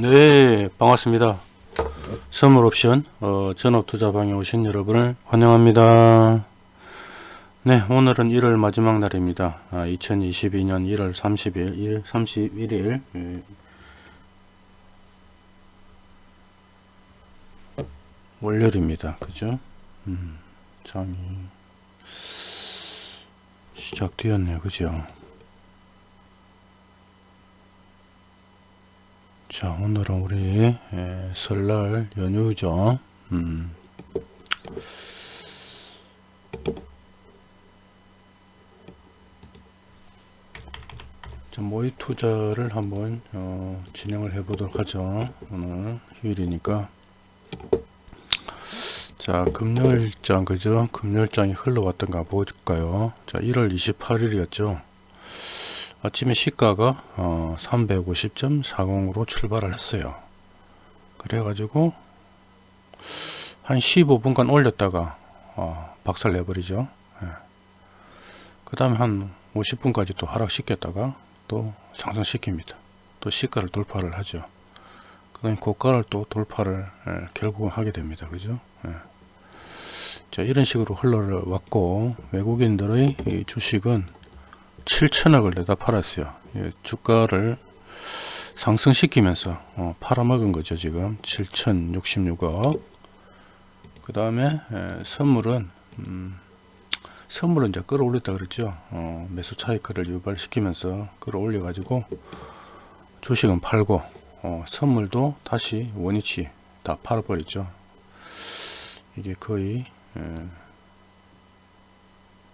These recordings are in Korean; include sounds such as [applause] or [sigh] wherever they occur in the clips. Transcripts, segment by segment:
네 반갑습니다. 선물 옵션 어, 전업 투자방에 오신 여러분을 환영합니다. 네 오늘은 1월 마지막 날입니다. 아, 2022년 1월 30일 1, 31일 예. 월요일입니다. 그죠? 음, 장이 시작되었네요. 그죠 자 오늘은 우리 예, 설날 연휴죠? 음. 자, 모의 투자를 한번 어, 진행을 해 보도록 하죠. 오늘 휴일이니까. 자 금요일장 그죠? 금요일장이 흘러왔던가 볼까요? 자 1월 28일이었죠 아침에 시가가 어, 350.40으로 출발을 했어요. 그래 가지고 한 15분간 올렸다가 어, 박살 내버리죠. 예. 그 다음에 한 50분까지 또 하락시켰다가 또 상승시킵니다. 또 시가를 돌파를 하죠. 그 다음에 고가를 또 돌파를 예, 결국은 하게 됩니다. 그죠? 예. 자 이런 식으로 흘러왔고 외국인들의 주식은 7천억을 내다 팔았어요. 예, 주가를 상승시키면서 어, 팔아먹은 거죠. 지금 7,066억. 그 다음에 선물은 음, 선물은 이제 끌어올렸다 그랬죠. 어, 매수 차익을 유발시키면서 끌어올려 가지고 주식은 팔고 어, 선물도 다시 원위치 다 팔아버리죠. 이게 거의 에,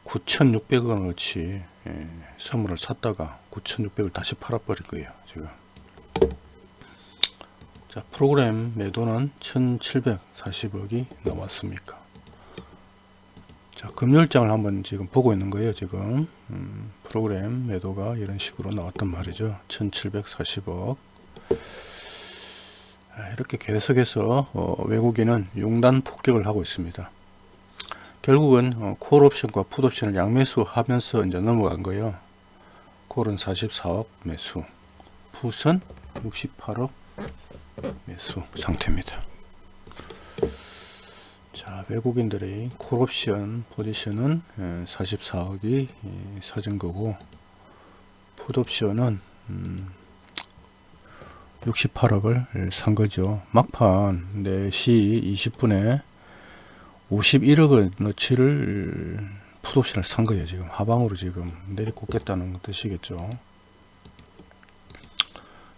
9,600원어치 예, 선물을 샀다가 9,600을 다시 팔아버릴 거예요. 지금. 자, 프로그램 매도는 1,740억이 나왔습니까? 자, 금요일장을 한번 지금 보고 있는 거예요. 지금 음, 프로그램 매도가 이런 식으로 나왔단 말이죠. 1,740억. 이렇게 계속해서 어, 외국인은 용단 폭격을 하고 있습니다. 결국은 어, 콜옵션과 풋 옵션을 양매수 하면서 이제 넘어간 거예요. 콜은 44억 매수, 풋은 68억 매수 상태입니다. 자, 외국인들의 콜 옵션 포지션은 44억이 사진 거고, 풋 옵션은 68억을 산 거죠. 막판 4시 20분에 51억을 너치를 풋옵션을 산 거예요 지금. 하방으로 지금 내리꽂겠다는 뜻이겠죠.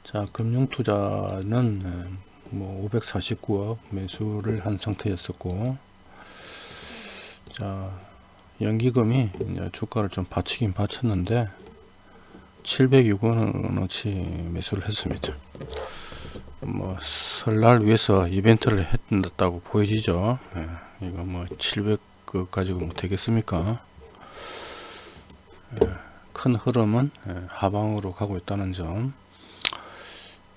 자 금융투자는 뭐 549억 매수를 한 상태였었고 자 연기금이 주가를 좀 받치긴 받쳤는데 706원어치 매수를 했습니다 뭐 설날 위해서 이벤트를 했다고 보여지죠. 네. 이거 뭐 700그 가지고 뭐 되겠습니까? 예, 큰 흐름은 예, 하방으로 가고 있다는 점.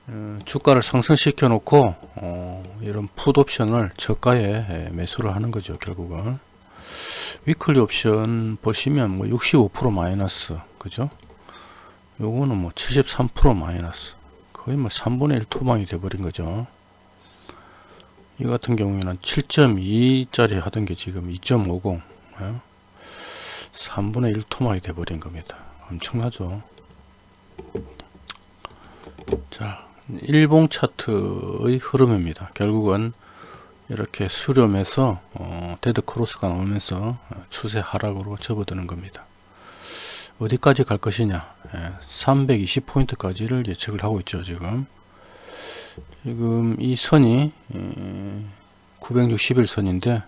어, 주가를 상승시켜 놓고 어, 이런 풋옵션을 저가에 예, 매수를 하는 거죠 결국은. 위클리 옵션 보시면 뭐 65% 마이너스 그죠? 요거는 뭐 73% 마이너스 거의 뭐 3분의 1 토방이 돼버린 거죠. 이 같은 경우에는 7.2짜리 하던 게 지금 2.50 예? 3분의 1 토막이 돼버린 겁니다. 엄청나죠. 자 일봉 차트의 흐름입니다. 결국은 이렇게 수렴해서 어, dead cross가 나오면서 추세 하락으로 접어드는 겁니다. 어디까지 갈 것이냐? 예, 320포인트까지를 예측을 하고 있죠 지금 지금 이 선이 961선인데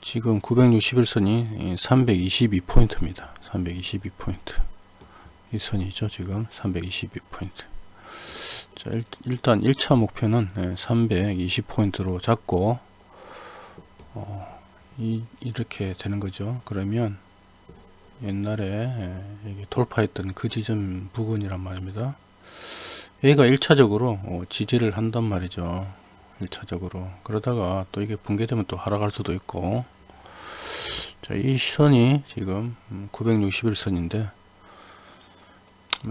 지금 961선이 322포인트입니다. 322포인트 이 선이죠. 지금 322포인트 자 일 단 1차 목표는 320포인트로 잡고 어, 이, 이렇게 되는 거죠. 그러면 옛날에 돌파했던 그 지점 부근이란 말입니다. 얘가 1차적으로 어, 지지를 한단 말이죠 1차적으로 그러다가 또 이게 붕괴되면 또 하락할 수도 있고 자, 이 선이 지금 961선인데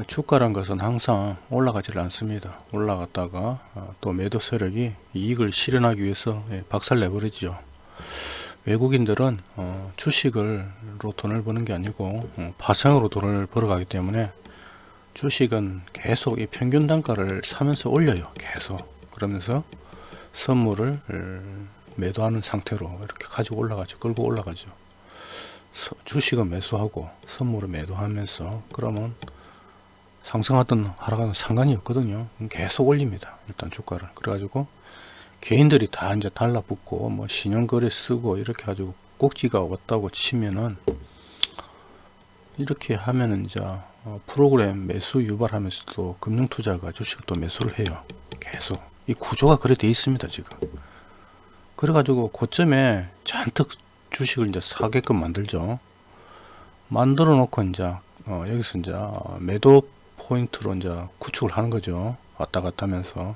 주가란 것은 항상 올라가질 않습니다. 올라갔다가 어, 또 매도 세력이 이익을 실현하기 위해서 예, 박살 내버리죠. 외국인들은 어, 주식으로 돈을 버는 게 아니고 어, 파생으로 돈을 벌어가기 때문에 주식은 계속 이 평균 단가를 사면서 올려요. 계속 그러면서 선물을 어, 매도하는 상태로 이렇게 가지고 올라가죠. 끌고 올라가죠. 서- 주식은 매수하고 선물을 매도하면서 그러면 상승하든 하락하든 상관이 없거든요. 계속 올립니다. 일단 주가를. 그래가지고 개인들이 다 이제 달라붙고 뭐 신용거래 쓰고 이렇게 가지고 꼭지가 왔다고 치면은 이렇게 하면은 이제 어, 프로그램 매수 유발하면서도 금융투자가 주식을 또 매수를 해요. 계속 이 구조가 그래 돼 있습니다 지금. 그래 가지고 고점에 잔뜩 주식을 이제 사게끔 만들죠. 만들어 놓고 이제 어, 여기서 이제 매도 포인트로 이제 구축을 하는 거죠. 왔다 갔다 하면서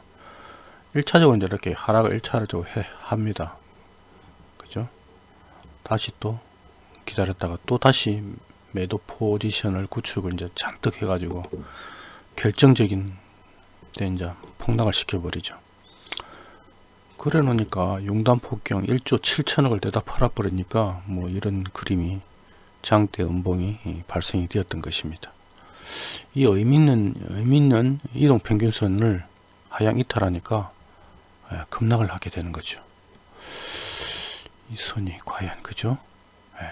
1차적으로 이제 이렇게 하락을 1차적으로 해 합니다. 그죠? 다시 또 기다렸다가 또 다시 매도 포지션을 구축을 이제 잔뜩 해가지고 결정적인 때 이제 폭락을 시켜버리죠. 그래 놓으니까 용단 폭경 1조 7천억을 대다 팔아버리니까 뭐 이런 그림이 장대 음봉이 이, 발생이 되었던 것입니다. 이 의미 있는, 의미 있는 이동 평균선을 하향 이탈하니까 예, 급락을 하게 되는 거죠. 이 선이 과연 그죠? 예.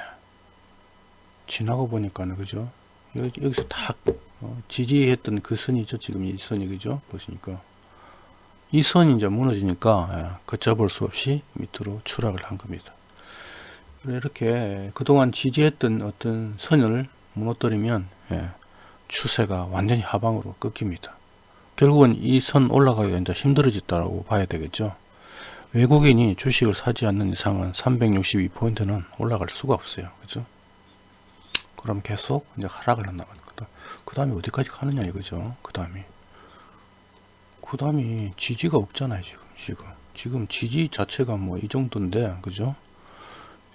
지나고 보니까는 그죠? 여기, 여기 서 딱 어, 지지했던 그 선이죠. 지금 이 선이 그죠? 보시니까 이 선이 이제 무너지니까 예, 걷잡을 수 없이 밑으로 추락을 한 겁니다. 이렇게 그동안 지지했던 어떤 선을 무너뜨리면 예, 추세가 완전히 하방으로 꺾입니다. 결국은 이 선 올라가기가 이제 힘들어졌다고 봐야 되겠죠. 외국인이 주식을 사지 않는 이상은 362포인트는 올라갈 수가 없어요. 그죠? 그럼 계속 이제 하락을 거다. 그 다음에 어디까지 가느냐 이거죠. 그 다음이. 그 다음이 지지가 없잖아요. 지금. 지금. 지금 지지 자체가 뭐 이 정도인데. 그죠?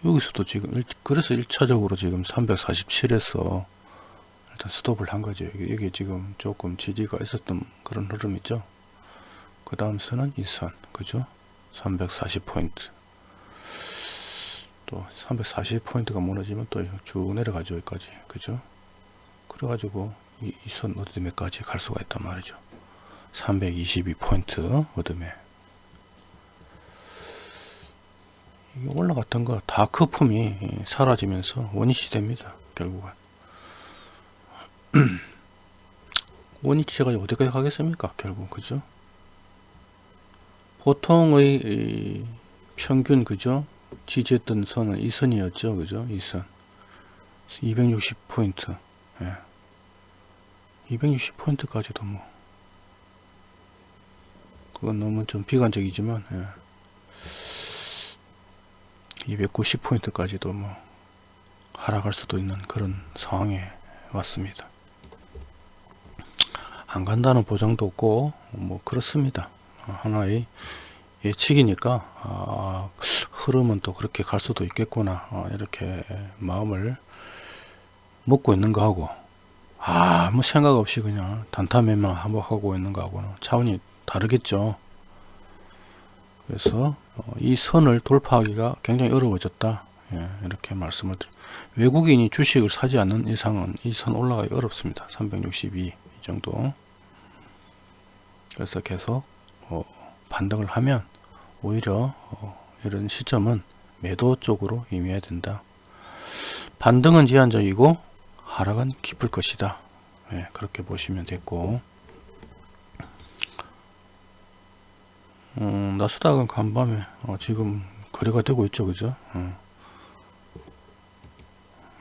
여기서도 지금 일- 그래서 1차적으로 지금 347에서 일단 스톱을 한 거죠. 여기, 지금 조금 지지가 있었던 그런 흐름 있죠. 그 다음 선은 이 선, 그죠? 340포인트. 또 340포인트가 무너지면 또 쭉 내려가죠. 여기까지. 그죠? 그래가지고 이선 어드매까지 갈 수가 있단 말이죠. 322포인트 어드매. 이게 올라갔던 거다 거품이 사라지면서 원위치 됩니다. 결국은. [clears throat] 원위치가 어디까지 가겠습니까? 결국 그죠? 보통의 이 평균 그죠? 지지했던 선은 이 선이었죠, 그죠? 이 선. 260포인트. 예. 260포인트까지도 뭐. 그건 너무 좀 비관적이지만, 예. 290포인트까지도 뭐 하락할 수도 있는 그런 상황에 왔습니다. 안 간다는 보장도 없고 뭐 그렇습니다. 어, 하나의 예측이니까 아, 흐름은 또 그렇게 갈 수도 있겠구나 어, 이렇게 마음을 먹고 있는 거하고 아무 생각 없이 그냥 단타매만 한복하고 있는 거하고는 차원이 다르겠죠. 그래서 어, 이 선을 돌파하기가 굉장히 어려워졌다. 예, 이렇게 말씀을 드립니다. 외국인이 주식을 사지 않는 이상은 이 선 올라가기 어렵습니다. 362 이 정도. 그래서 계속 어, 반등을 하면 오히려 어, 이런 시점은 매도 쪽으로 임해야 된다. 반등은 제한적이고 하락은 깊을 것이다. 예, 그렇게 보시면 됐고 음, 나스닥은 간밤에 어, 지금 거래가 되고 있죠, 그죠? 어.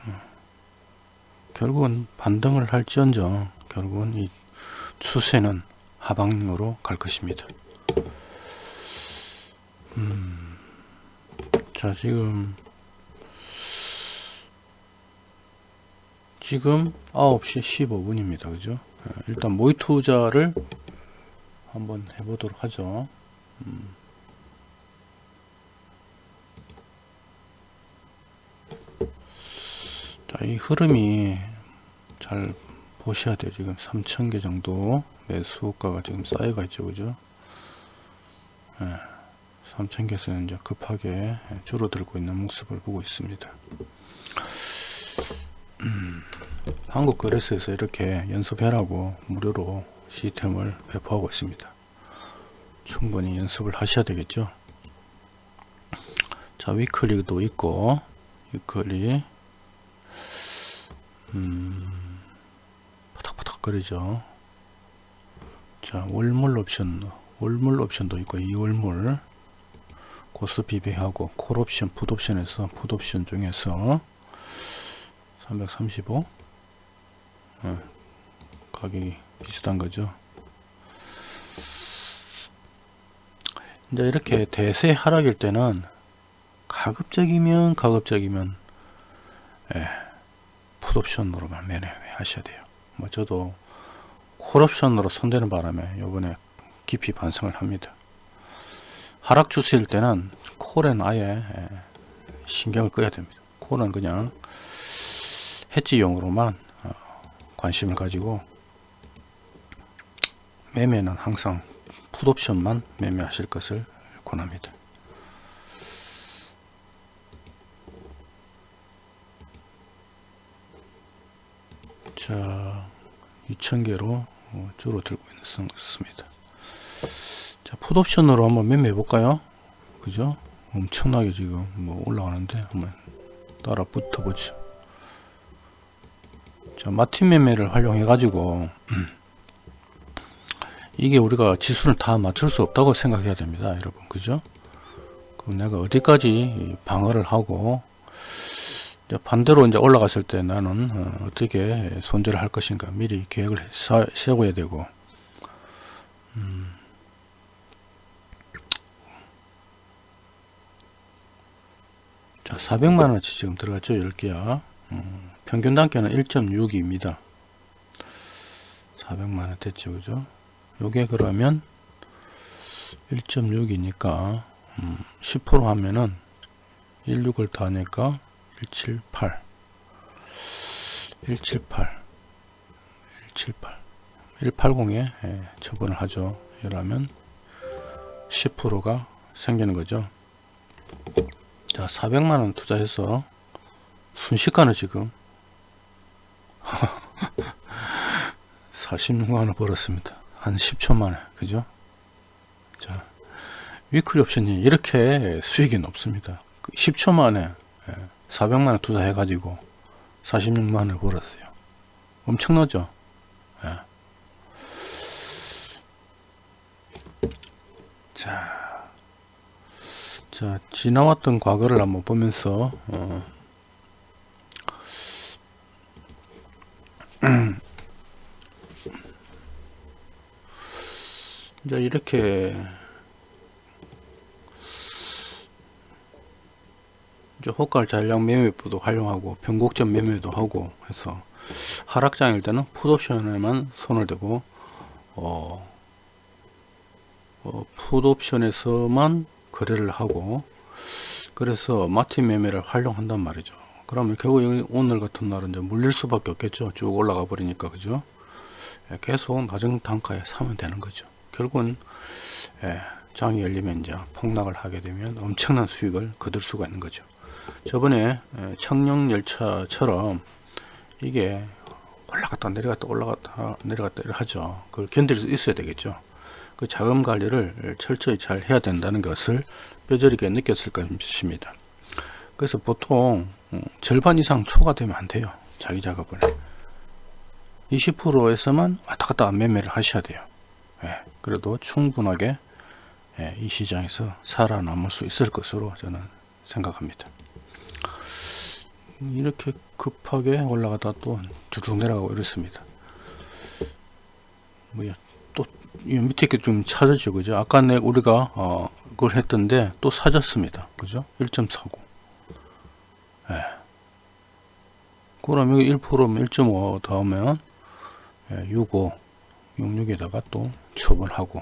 음. 결국은 반등을 할지언정 결국은 이 추세는 하방으로 갈 것입니다. 음, 자 지금 지금 9시 15분입니다. 그죠? 예, 일단 모의 투자를 한번 해보도록 하죠. 자, 이 흐름이 잘 보셔야 돼요. 지금 3,000개 정도 매수가가 지금 쌓여가 있죠. 그죠? 예, 3,000개에서는 이제 급하게 줄어들고 있는 모습을 보고 있습니다. 음, 한국 거래소에서 이렇게 연습해라고 무료로 시스템을 배포하고 있습니다. 충분히 연습을 하셔야 되겠죠. 자, 위클리도 있고, 위클리, 음, 바닥바닥거리죠. 자, 월물 옵션, 월물 옵션도 있고, 이 월물, 고스 비배하고, 콜 옵션, 풋 옵션에서, 풋 옵션 중에서, 335, 어, 가격이 비슷한 거죠. 이제 이렇게 대세 하락일 때는 가급적이면 가급적이면 예, 풋옵션으로만 매매하셔야 돼요. 뭐 저도 콜옵션으로 손대는 바람에 요번에 깊이 반성을 합니다. 하락 추세일 때는 콜엔 아예 예, 신경을 꺼야 됩니다. 콜은 그냥 해지용으로만 어, 관심을 가지고 매매는 항상 풋옵션만 매매하실 것을 권합니다. 자, 2000개로 어, 줄어들고 있습니다. 자, 풋옵션으로 한번 매매해 볼까요? 그죠? 엄청나게 지금 뭐 올라가는데 한번 따라 붙어 보죠. 자, 마틴 매매를 활용해 가지고 [clears throat] 이게 우리가 지수를 다 맞출 수 없다고 생각해야 됩니다 여러분 그죠 그럼 내가 어디까지 방어를 하고 반대로 이제 올라갔을 때 나는 어, 떻게 손절을 할 것인가 미리 계획을 세워야 되고 음. 자 400만원치 지금 들어갔죠? 10개야. 음, 평균 단가는 1.6입니다. 400만원 됐죠 그죠? 요게 그러면 1.6이니까 음, 10% 하면은 16을 더하니까 178 178 178 180에 예, 처분을 하죠. 이러면 10%가 생기는 거죠. 자 400만원 투자해서 순식간에 지금 [laughs] 46만원 벌었습니다. 한 10초 만에 그죠? 자 위클리 옵션이 이렇게 수익이 높습니다. 10초 만에 400만원 투자해 가지고 46만원을 벌었어요. 엄청나죠? 예. 자, 자 지나왔던 과거를 한번 보면서 어, [clears throat] 이제 이렇게 이제 호가를 잔량 매매부도 활용하고 변곡점 매매도 하고 해서 하락장일 때는 풋옵션에만 손을 대고 어, 어, 풋옵션에서만 거래를 하고 그래서 마틴 매매를 활용한단 말이죠. 그러면 결국 오늘 같은 날은 이제 물릴 수밖에 없겠죠. 쭉 올라가 버리니까 그죠? 계속 낮은 단가에 사면 되는 거죠. 결국은 예, 장이 열리면 이제 폭락을 하게 되면 엄청난 수익을 거둘 수가 있는 거죠. 저번에 예, 청룡열차처럼 이게 올라갔다 내려갔다 올라갔다 내려갔다 하죠. 그걸 견딜 수 있어야 되겠죠. 그 자금 관리를 철저히 잘 해야 된다는 것을 뼈저리게 느꼈을 것입니다. 그래서 보통 음, 절반 이상 초과되면 안 돼요. 자기 작업을. 20%에서만 왔다 갔다 매매를 하셔야 돼요. 예, 그래도 충분하게 예, 이 시장에서 살아남을 수 있을 것으로 저는 생각합니다. 이렇게 급하게 올라가다 또 주둑 내려가고 이렇습니다. 뭐야 또 밑에 좀 찾았죠 그죠? 아까 내 우리가 어 그걸 했던데 또 사졌습니다. 그죠? 1.49 예. 그럼 여기 1%면 1.5 더하면 예, 65 66에다가 또 처분하고.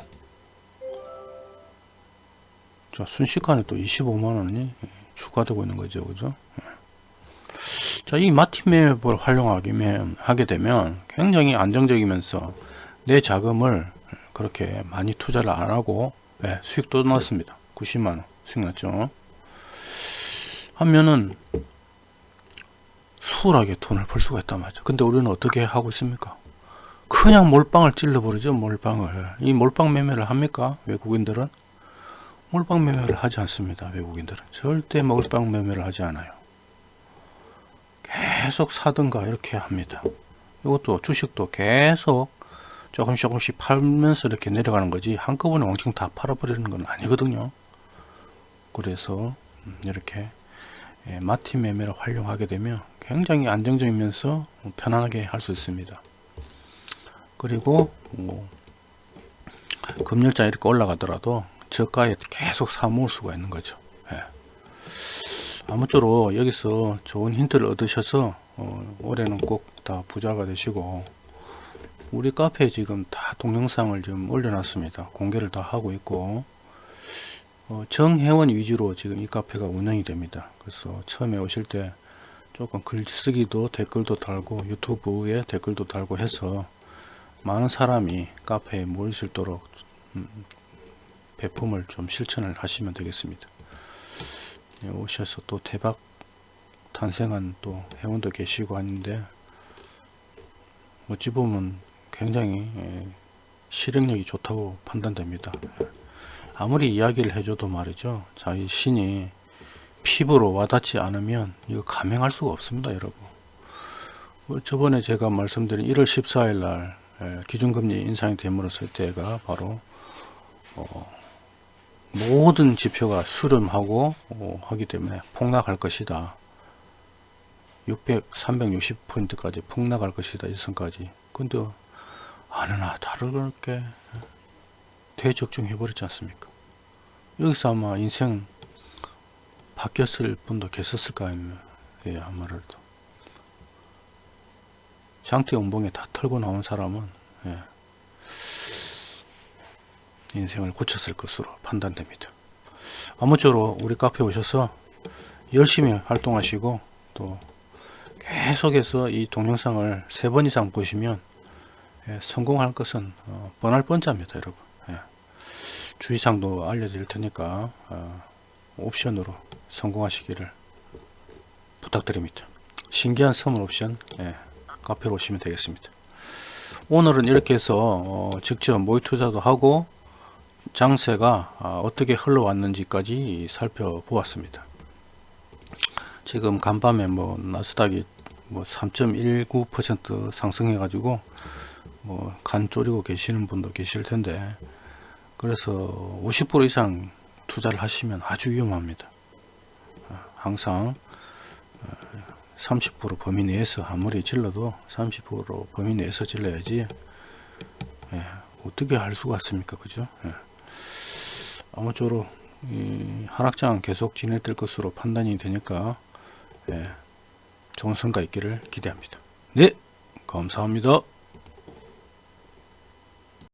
자 순식간에 또 25만원이 추가되고 있는 거죠. 그죠 자, 이 마티맵을 활용하게 하게 되면 굉장히 안정적이면서 내 자금을 그렇게 많이 투자를 안 하고 예, 수익도 났습니다. 90만원 수익 났죠. 하면은 수월하게 돈을 벌 수가 있단 말이죠. 근데 우리는 어떻게 하고 있습니까? 그냥 몰빵을 찔러버리죠. 몰빵을. 이 몰빵 매매를 합니까? 외국인들은? 몰빵 매매를 하지 않습니다. 외국인들은. 절대 몰빵 매매를 하지 않아요. 계속 사든가 이렇게 합니다. 이것도 주식도 계속 조금씩 조금씩 팔면서 이렇게 내려가는 거지 한꺼번에 왕창 다 팔아버리는 건 아니거든요. 그래서 음, 이렇게 예, 마티 매매를 활용하게 되면 굉장히 안정적이면서 편안하게 할 수 있습니다. 그리고 뭐 금열장 이렇게 올라가더라도 저가에 계속 사 모을 수가 있는 거죠. 예. 아무쪼록 여기서 좋은 힌트를 얻으셔서 어, 올해는 꼭 다 부자가 되시고 우리 카페에 지금 다 동영상을 좀 올려놨습니다. 공개를 다 하고 있고 어, 정회원 위주로 지금 이 카페가 운영이 됩니다. 그래서 처음에 오실 때 조금 글쓰기도 댓글도 달고 유튜브에 댓글도 달고 해서 많은 사람이 카페에 모일 수 있도록 음, 배품을 좀 실천을 하시면 되겠습니다. 예, 오셔서 또 대박 탄생한 또 회원도 계시고 하는데 어찌 보면 굉장히 예, 실행력이 좋다고 판단됩니다. 예. 아무리 이야기를 해줘도 말이죠. 자기 신이 피부로 와닿지 않으면 이거 감행할 수가 없습니다, 여러분. 뭐 저번에 제가 말씀드린 1월 14일 날 예, 기준금리 인상이 됨으로써 때가 바로 어, 모든 지표가 수렴하고 어, 하기 때문에 폭락할 것이다. 600, 360포인트까지 폭락할 것이다. 일선까지. 근데 아느나 다르게 대적중 해 버렸지 않습니까? 여기서 아마 인생 바뀌었을 분도 계셨을까 아니면 예, 아무래도 장대 연봉에 다 털고 나온 사람은 예, 인생을 고쳤을 것으로 판단됩니다. 아무쪼록 우리 카페 오셔서 열심히 활동하시고 또 계속해서 이 동영상을 세 번 이상 보시면 예, 성공할 것은 어, 뻔할 뻔짜입니다 여러분 예. 주의사항도 알려드릴 테니까 어, 옵션으로 성공하시기를 부탁드립니다 신기한 선물 옵션 예, 카페로 오시면 되겠습니다 오늘은 이렇게 해서 어, 직접 모의 투자도 하고 장세가 아, 어떻게 흘러왔는지까지 살펴보았습니다. 지금 간밤에 뭐 나스닥이 뭐 3.19% 상승해 가지고 뭐간 쪼리고 계시는 분도 계실 텐데 그래서 50% 이상 투자를 하시면 아주 위험합니다. 아, 항상 30% 범위 내에서 아무리 질러도 30% 범위 내에서 질러야지 예, 어떻게 할 수가 있습니까? 그죠? 예. 아무쪼록 하락장 계속 진행될 것으로 판단이 되니까 예, 좋은 성과 있기를 기대합니다. 네, 감사합니다.